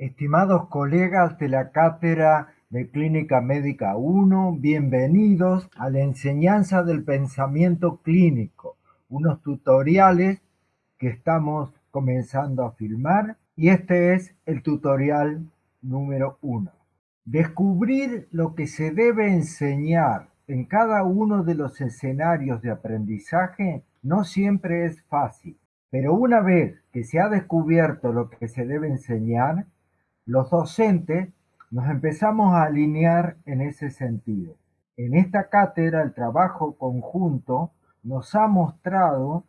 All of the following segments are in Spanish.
Estimados colegas de la Cátedra de Clínica Médica 1, bienvenidos a la enseñanza del pensamiento clínico, unos tutoriales que estamos comenzando a filmar y este es el tutorial número 1. Descubrir lo que se debe enseñar en cada uno de los escenarios de aprendizaje no siempre es fácil, pero una vez que se ha descubierto lo que se debe enseñar, los docentes nos empezamos a alinear en ese sentido. En esta cátedra el trabajo conjunto nos ha mostrado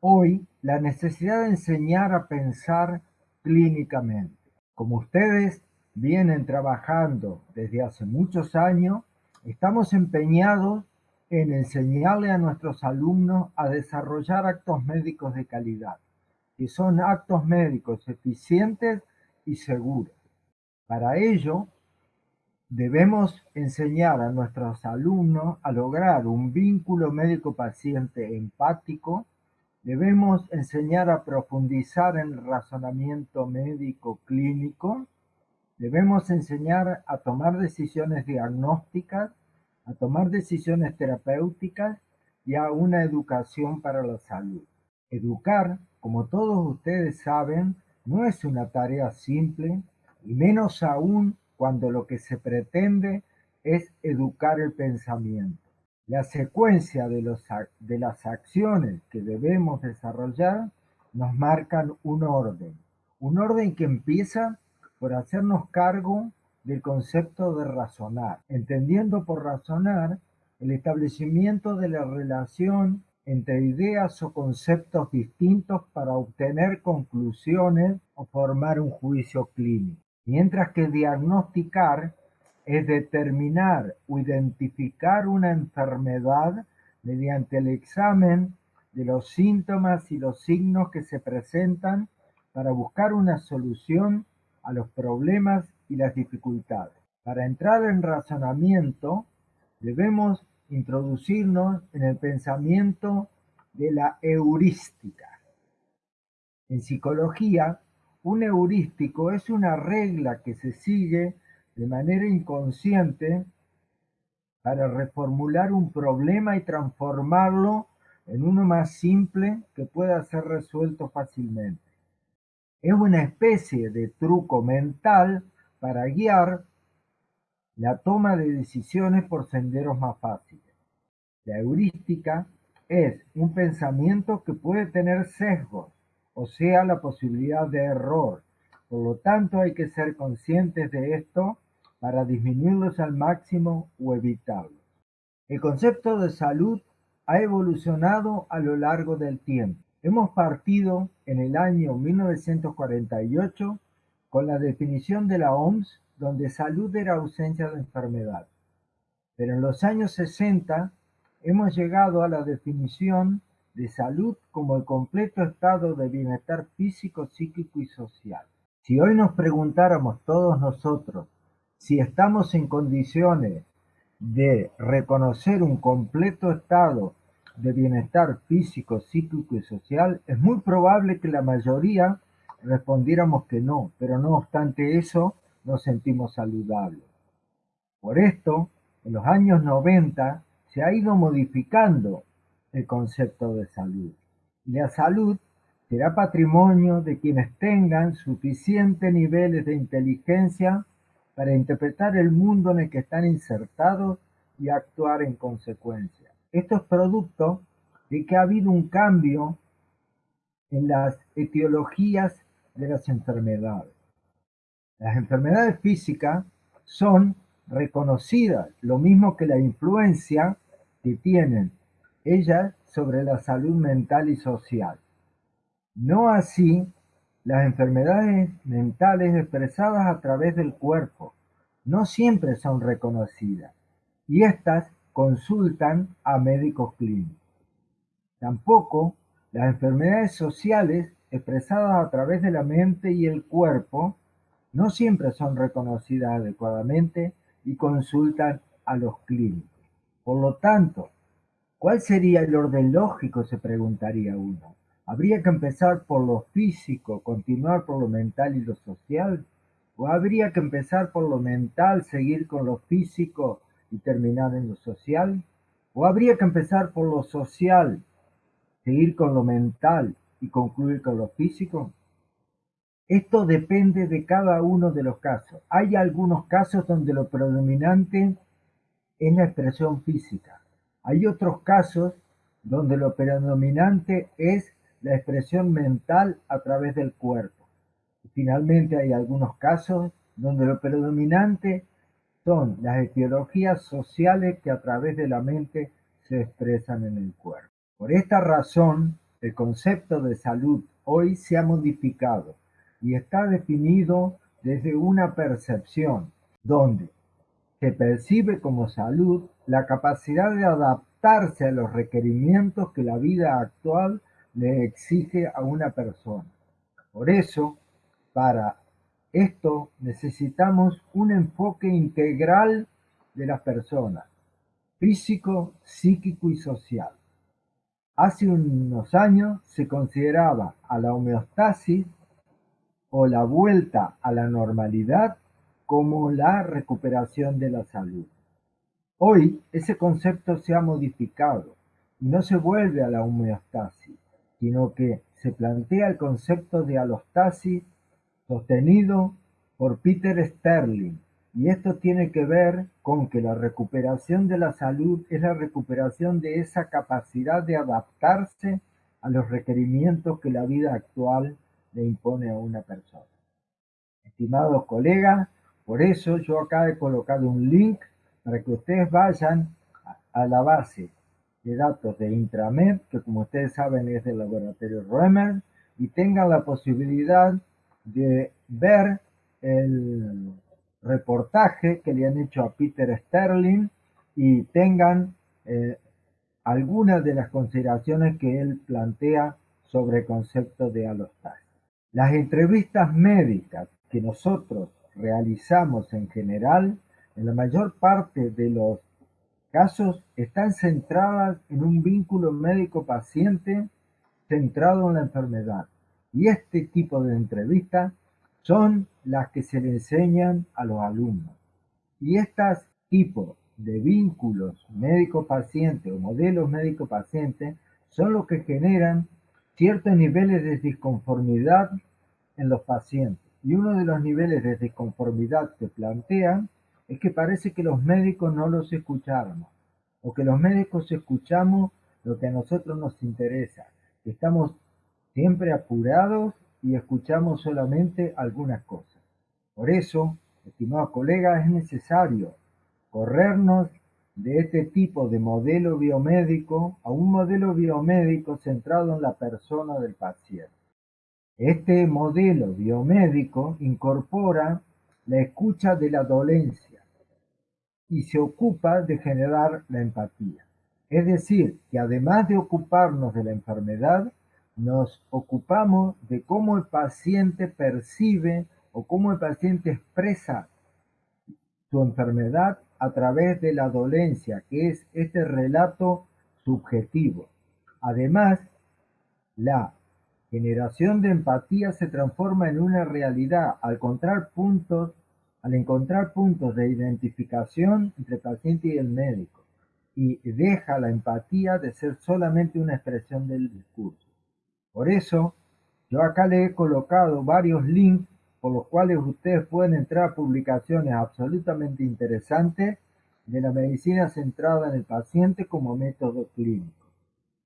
hoy la necesidad de enseñar a pensar clínicamente. Como ustedes vienen trabajando desde hace muchos años, estamos empeñados en enseñarle a nuestros alumnos a desarrollar actos médicos de calidad, que son actos médicos eficientes y seguros. Para ello, debemos enseñar a nuestros alumnos a lograr un vínculo médico-paciente empático, debemos enseñar a profundizar en razonamiento médico-clínico, debemos enseñar a tomar decisiones diagnósticas, a tomar decisiones terapéuticas y a una educación para la salud. Educar, como todos ustedes saben, no es una tarea simple, y menos aún cuando lo que se pretende es educar el pensamiento. La secuencia de, las acciones que debemos desarrollar nos marcan un orden, un orden que empieza por hacernos cargo del concepto de razonar, entendiendo por razonar el establecimiento de la relación entre ideas o conceptos distintos para obtener conclusiones o formar un juicio clínico mientras que diagnosticar es determinar o identificar una enfermedad mediante el examen de los síntomas y los signos que se presentan para buscar una solución a los problemas y las dificultades. Para entrar en razonamiento, debemos introducirnos en el pensamiento de la heurística. En psicología, un heurístico es una regla que se sigue de manera inconsciente para reformular un problema y transformarlo en uno más simple que pueda ser resuelto fácilmente. Es una especie de truco mental para guiar la toma de decisiones por senderos más fáciles. La heurística es un pensamiento que puede tener sesgos o sea la posibilidad de error. Por lo tanto, hay que ser conscientes de esto para disminuirlos al máximo o evitarlos. El concepto de salud ha evolucionado a lo largo del tiempo. Hemos partido en el año 1948 con la definición de la OMS donde salud era ausencia de enfermedad. Pero en los años 60 hemos llegado a la definición de salud como el completo estado de bienestar físico, psíquico y social. Si hoy nos preguntáramos todos nosotros si estamos en condiciones de reconocer un completo estado de bienestar físico, psíquico y social, es muy probable que la mayoría respondiéramos que no, pero no obstante eso, nos sentimos saludables. Por esto, en los años 90 se ha ido modificando el concepto de salud. Y la salud será patrimonio de quienes tengan suficientes niveles de inteligencia para interpretar el mundo en el que están insertados y actuar en consecuencia. Esto es producto de que ha habido un cambio en las etiologías de las enfermedades. Las enfermedades físicas son reconocidas, lo mismo que la influencia que tienen ella sobre la salud mental y social. No así las enfermedades mentales expresadas a través del cuerpo. No siempre son reconocidas y éstas consultan a médicos clínicos. Tampoco las enfermedades sociales expresadas a través de la mente y el cuerpo no siempre son reconocidas adecuadamente y consultan a los clínicos. Por lo tanto, ¿Cuál sería el orden lógico? se preguntaría uno. ¿Habría que empezar por lo físico, continuar por lo mental y lo social? ¿O habría que empezar por lo mental, seguir con lo físico y terminar en lo social? ¿O habría que empezar por lo social, seguir con lo mental y concluir con lo físico? Esto depende de cada uno de los casos. Hay algunos casos donde lo predominante es la expresión física. Hay otros casos donde lo predominante es la expresión mental a través del cuerpo. Y finalmente hay algunos casos donde lo predominante son las etiologías sociales que a través de la mente se expresan en el cuerpo. Por esta razón, el concepto de salud hoy se ha modificado y está definido desde una percepción donde se percibe como salud la capacidad de adaptarse a los requerimientos que la vida actual le exige a una persona. Por eso, para esto necesitamos un enfoque integral de las personas, físico, psíquico y social. Hace unos años se consideraba a la homeostasis o la vuelta a la normalidad como la recuperación de la salud. Hoy ese concepto se ha modificado y no se vuelve a la homeostasis, sino que se plantea el concepto de alostasis sostenido por Peter Sterling, y esto tiene que ver con que la recuperación de la salud es la recuperación de esa capacidad de adaptarse a los requerimientos que la vida actual le impone a una persona. Estimados colegas, por eso yo acá he colocado un link para que ustedes vayan a la base de datos de Intramed, que como ustedes saben es del laboratorio Roemer, y tengan la posibilidad de ver el reportaje que le han hecho a Peter Sterling y tengan eh, algunas de las consideraciones que él plantea sobre el concepto de alostasis. Las entrevistas médicas que nosotros realizamos en general, en la mayor parte de los casos, están centradas en un vínculo médico-paciente centrado en la enfermedad. Y este tipo de entrevistas son las que se le enseñan a los alumnos. Y estos tipos de vínculos médico-paciente o modelos médico-paciente son los que generan ciertos niveles de disconformidad en los pacientes. Y uno de los niveles de disconformidad que plantean es que parece que los médicos no los escuchamos, o que los médicos escuchamos lo que a nosotros nos interesa, estamos siempre apurados y escuchamos solamente algunas cosas. Por eso, estimados colegas, es necesario corrernos de este tipo de modelo biomédico a un modelo biomédico centrado en la persona del paciente. Este modelo biomédico incorpora la escucha de la dolencia y se ocupa de generar la empatía. Es decir, que además de ocuparnos de la enfermedad, nos ocupamos de cómo el paciente percibe o cómo el paciente expresa su enfermedad a través de la dolencia, que es este relato subjetivo. Además, la generación de empatía se transforma en una realidad al encontrar puntos, al encontrar puntos de identificación entre el paciente y el médico, y deja la empatía de ser solamente una expresión del discurso. Por eso, yo acá le he colocado varios links por los cuales ustedes pueden entrar a publicaciones absolutamente interesantes de la medicina centrada en el paciente como método clínico.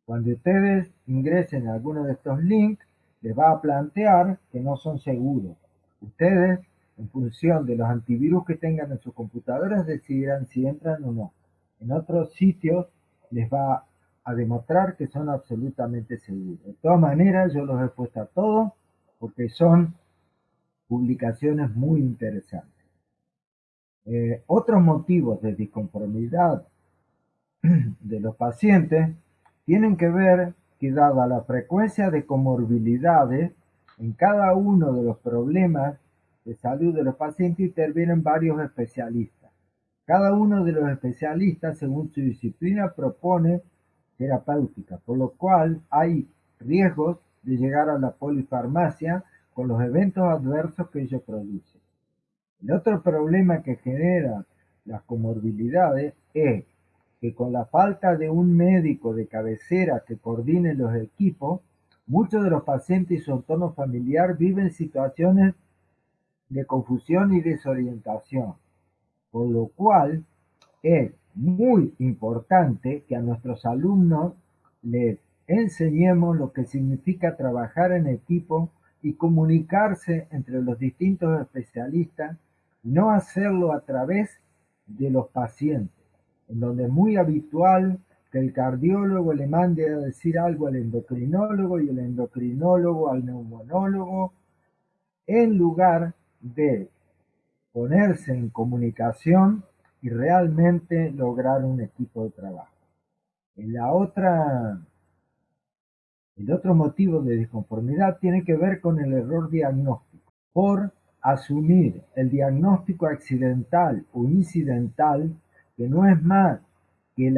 Cuando ustedes ingresen a alguno de estos links, les va a plantear que no son seguros. Ustedes, en función de los antivirus que tengan en sus computadoras, decidirán si entran o no. En otros sitios les va a demostrar que son absolutamente seguros. De todas maneras, yo los he puesto a todos porque son publicaciones muy interesantes. Eh, otros motivos de disconformidad de los pacientes tienen que ver que dada la frecuencia de comorbilidades, en cada uno de los problemas de salud de los pacientes intervienen varios especialistas. Cada uno de los especialistas, según su disciplina, propone terapéutica, por lo cual hay riesgos de llegar a la polifarmacia con los eventos adversos que ello produce. El otro problema que genera las comorbilidades es que con la falta de un médico de cabecera que coordine los equipos, muchos de los pacientes y su entorno familiar viven situaciones de confusión y desorientación, por lo cual es muy importante que a nuestros alumnos les enseñemos lo que significa trabajar en equipo y comunicarse entre los distintos especialistas, no hacerlo a través de los pacientes, en donde es muy habitual que el cardiólogo le mande a decir algo al endocrinólogo y el endocrinólogo al neumonólogo, en lugar de ponerse en comunicación y realmente lograr un equipo de trabajo. En la otra, el otro motivo de disconformidad tiene que ver con el error diagnóstico. Por asumir el diagnóstico accidental o incidental, que no es más que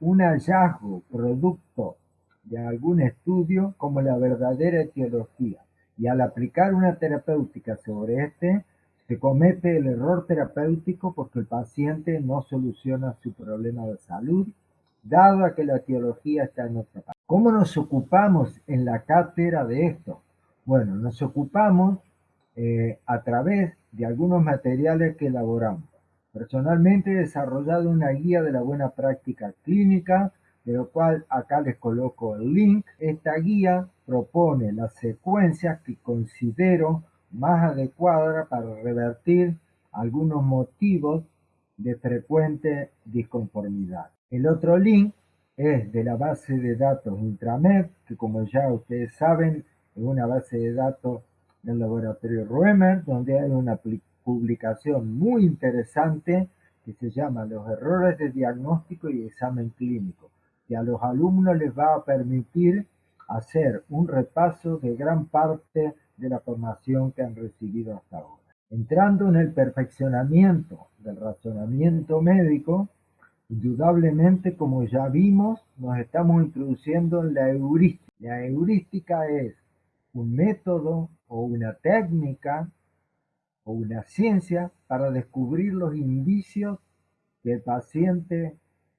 un hallazgo producto de algún estudio como la verdadera etiología. Y al aplicar una terapéutica sobre este, se comete el error terapéutico porque el paciente no soluciona su problema de salud, dado que la etiología está en otra parte. ¿Cómo nos ocupamos en la cátedra de esto? Bueno, nos ocupamos eh, a través de algunos materiales que elaboramos. Personalmente he desarrollado una guía de la buena práctica clínica, de lo cual acá les coloco el link. Esta guía propone las secuencias que considero más adecuadas para revertir algunos motivos de frecuente disconformidad. El otro link es de la base de datos Intramed, que como ya ustedes saben, es una base de datos del laboratorio Ruemer, donde hay una publicación muy interesante que se llama Los errores de diagnóstico y examen clínico, que a los alumnos les va a permitir hacer un repaso de gran parte de la formación que han recibido hasta ahora. Entrando en el perfeccionamiento del razonamiento médico, indudablemente, como ya vimos, nos estamos introduciendo en la heurística. La heurística es un método o una técnica o una ciencia para descubrir los indicios que el paciente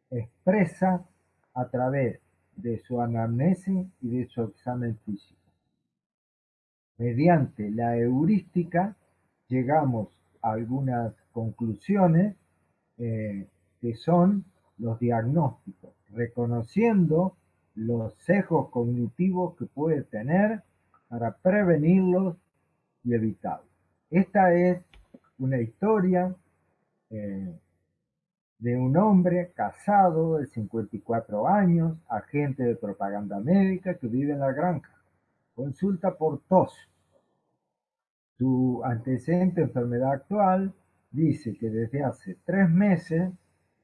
expresa a través de su anamnesis y de su examen físico. Mediante la heurística llegamos a algunas conclusiones eh, que son los diagnósticos, reconociendo los sesgos cognitivos que puede tener para prevenirlos y evitarlos. Esta es una historia eh, de un hombre casado de 54 años, agente de propaganda médica que vive en la granja. Consulta por tos. Su antecedente enfermedad actual dice que desde hace tres meses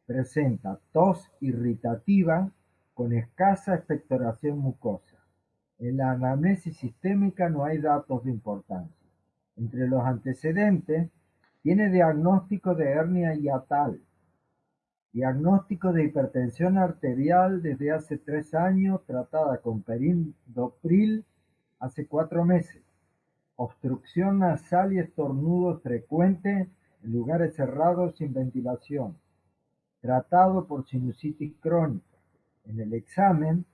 presenta tos irritativa con escasa expectoración mucosa. En la anamnesis sistémica no hay datos de importancia. Entre los antecedentes, tiene diagnóstico de hernia hiatal, diagnóstico de hipertensión arterial desde hace tres años, tratada con perindopril hace cuatro meses, obstrucción nasal y estornudo frecuente en lugares cerrados sin ventilación, tratado por sinusitis crónica. En el examen,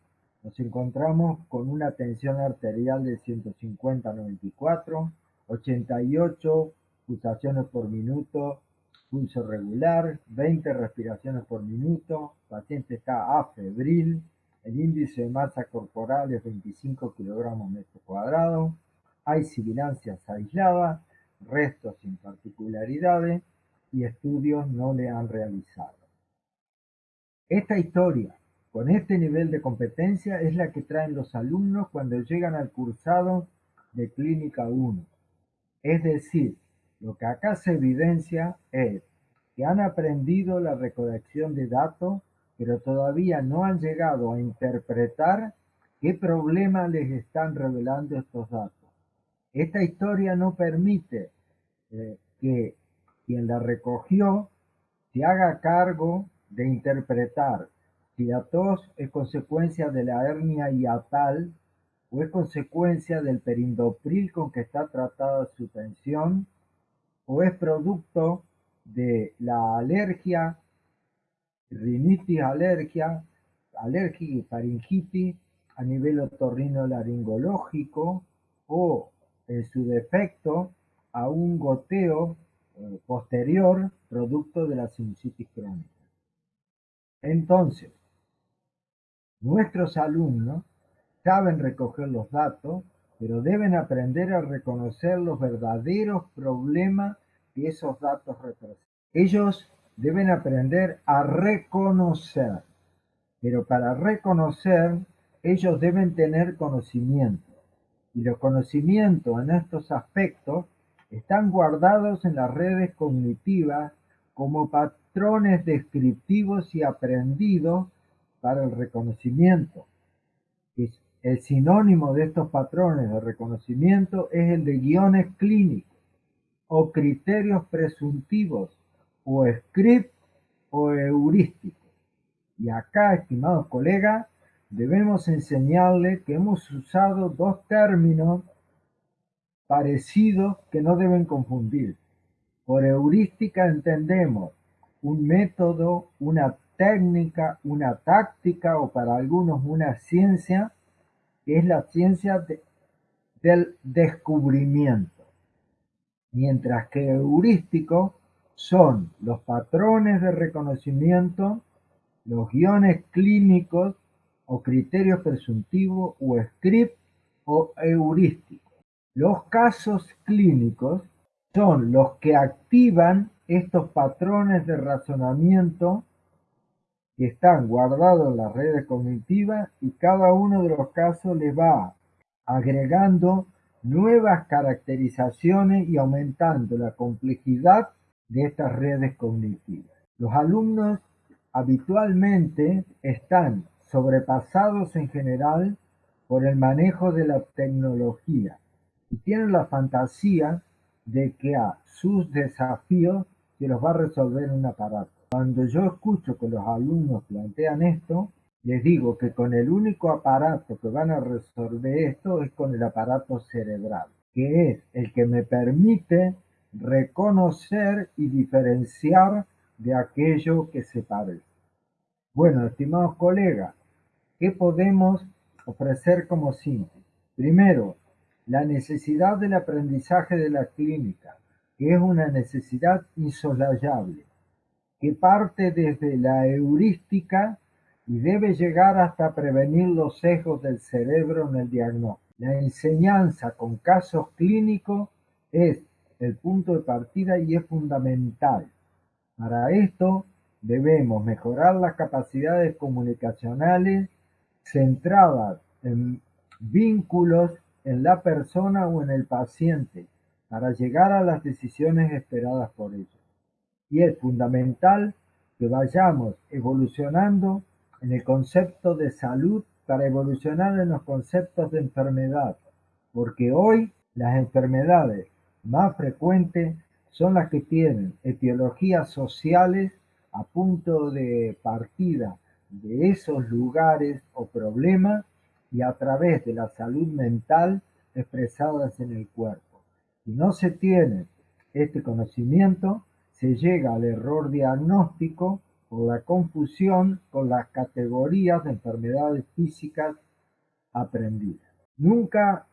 nos encontramos con una tensión arterial de 150 a 94, 88 pulsaciones por minuto, pulso regular, 20 respiraciones por minuto, paciente está afebril, el índice de masa corporal es 25 kilogramos metro cuadrado, hay sibilancias aisladas, restos sin particularidades y estudios no le han realizado. Esta historia con este nivel de competencia es la que traen los alumnos cuando llegan al cursado de Clínica 1. Es decir, lo que acá se evidencia es que han aprendido la recolección de datos, pero todavía no han llegado a interpretar qué problema les están revelando estos datos. Esta historia no permite eh, que quien la recogió se haga cargo de interpretar si la tos es consecuencia de la hernia hiatal o es consecuencia del perindopril con que está tratada su tensión o es producto de la alergia, rinitis alergia, alergia y faringitis a nivel otorrino-laringológico o, en su defecto, a un goteo eh, posterior producto de la sinusitis crónica. Entonces, nuestros alumnos saben recoger los datos, pero deben aprender a reconocer los verdaderos problemas que esos datos representan. Ellos deben aprender a reconocer, pero para reconocer ellos deben tener conocimiento. Y los conocimientos en estos aspectos están guardados en las redes cognitivas como patrones descriptivos y aprendidos para el reconocimiento. El sinónimo de estos patrones de reconocimiento es el de guiones clínicos o criterios presuntivos o script o heurísticos. Y acá, estimados colegas, debemos enseñarle que hemos usado dos términos parecidos que no deben confundir. Por heurística entendemos un método, una técnica, una táctica o para algunos una ciencia, que es la ciencia del descubrimiento. Mientras que heurístico son los patrones de reconocimiento, los guiones clínicos o criterios presuntivos o script o heurístico. Los casos clínicos son los que activan estos patrones de razonamiento están guardados en las redes cognitivas y cada uno de los casos le va agregando nuevas caracterizaciones y aumentando la complejidad de estas redes cognitivas. Los alumnos habitualmente están sobrepasados en general por el manejo de la tecnología y tienen la fantasía de que a sus desafíos se los va a resolver un aparato. Cuando yo escucho que los alumnos plantean esto, les digo que con el único aparato que van a resolver esto es con el aparato cerebral, que es el que me permite reconocer y diferenciar de aquello que se parece. Bueno, estimados colegas, ¿Qué podemos ofrecer como síntesis? Primero, la necesidad del aprendizaje de la clínica, que es una necesidad insoslayable, que parte desde la heurística y debe llegar hasta prevenir los sesgos del cerebro en el diagnóstico. La enseñanza con casos clínicos es el punto de partida y es fundamental. Para esto debemos mejorar las capacidades comunicacionales centradas en vínculos en la persona o en el paciente para llegar a las decisiones esperadas por ellos. Y es fundamental que vayamos evolucionando en el concepto de salud para evolucionar en los conceptos de enfermedad, porque hoy las enfermedades más frecuentes son las que tienen etiologías sociales a punto de partida de esos lugares o problemas y a través de la salud mental expresadas en el cuerpo. Si no se tiene este conocimiento, se llega al error diagnóstico por la confusión con las categorías de enfermedades físicas aprendidas. Nunca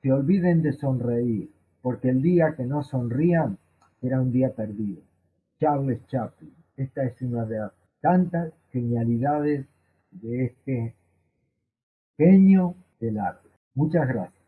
se olviden de sonreír, porque el día que no sonrían era un día perdido. Charles Chaplin. Esta es una de las tantas genialidades de este genio del arte. Muchas gracias.